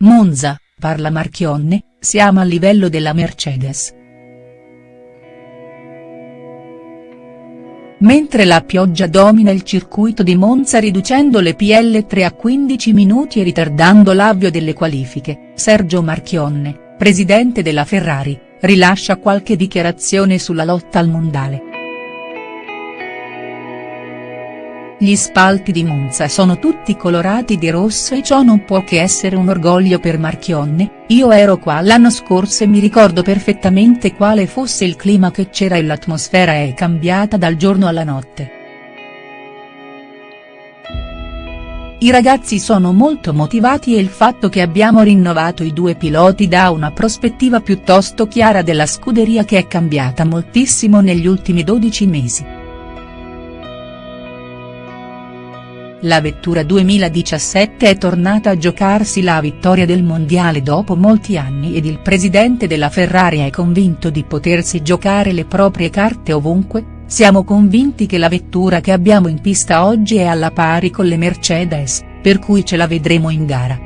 Monza, parla Marchionne, siamo a livello della Mercedes. Mentre la pioggia domina il circuito di Monza riducendo le PL3 a 15 minuti e ritardando l'avvio delle qualifiche, Sergio Marchionne, presidente della Ferrari, rilascia qualche dichiarazione sulla lotta al mondiale. Gli spalti di Monza sono tutti colorati di rosso e ciò non può che essere un orgoglio per Marchionne, io ero qua l'anno scorso e mi ricordo perfettamente quale fosse il clima che c'era e l'atmosfera è cambiata dal giorno alla notte. I ragazzi sono molto motivati e il fatto che abbiamo rinnovato i due piloti dà una prospettiva piuttosto chiara della scuderia che è cambiata moltissimo negli ultimi 12 mesi. La vettura 2017 è tornata a giocarsi la vittoria del mondiale dopo molti anni ed il presidente della Ferrari è convinto di potersi giocare le proprie carte ovunque, siamo convinti che la vettura che abbiamo in pista oggi è alla pari con le Mercedes, per cui ce la vedremo in gara.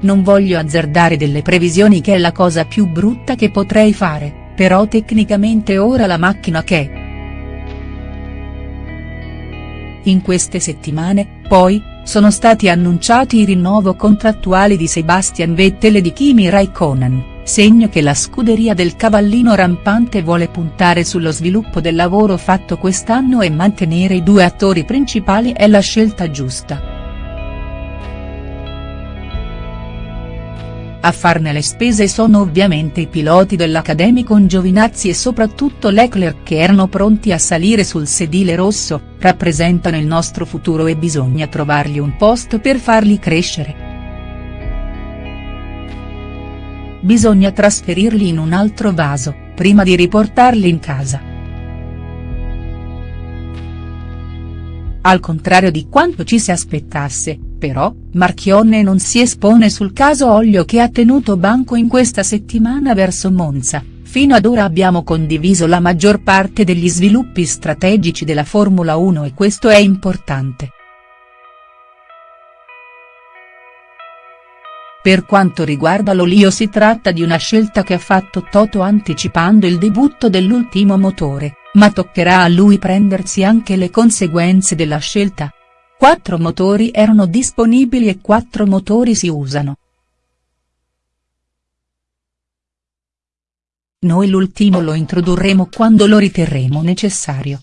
Non voglio azzardare delle previsioni che è la cosa più brutta che potrei fare, però tecnicamente ora la macchina che In queste settimane, poi, sono stati annunciati i rinnovo contrattuali di Sebastian Vettel e di Kimi Raikkonen, segno che la scuderia del cavallino rampante vuole puntare sullo sviluppo del lavoro fatto quest'anno e mantenere i due attori principali è la scelta giusta. A farne le spese sono ovviamente i piloti dell'Academy Giovinazzi e soprattutto Leclerc che erano pronti a salire sul sedile rosso, rappresentano il nostro futuro e bisogna trovargli un posto per farli crescere. Bisogna trasferirli in un altro vaso, prima di riportarli in casa. Al contrario di quanto ci si aspettasse, però, Marchionne non si espone sul caso Olio che ha tenuto banco in questa settimana verso Monza, fino ad ora abbiamo condiviso la maggior parte degli sviluppi strategici della Formula 1 e questo è importante. Per quanto riguarda l'Olio si tratta di una scelta che ha fatto Toto anticipando il debutto dell'ultimo motore, ma toccherà a lui prendersi anche le conseguenze della scelta. Quattro motori erano disponibili e quattro motori si usano. Noi l'ultimo lo introdurremo quando lo riterremo necessario.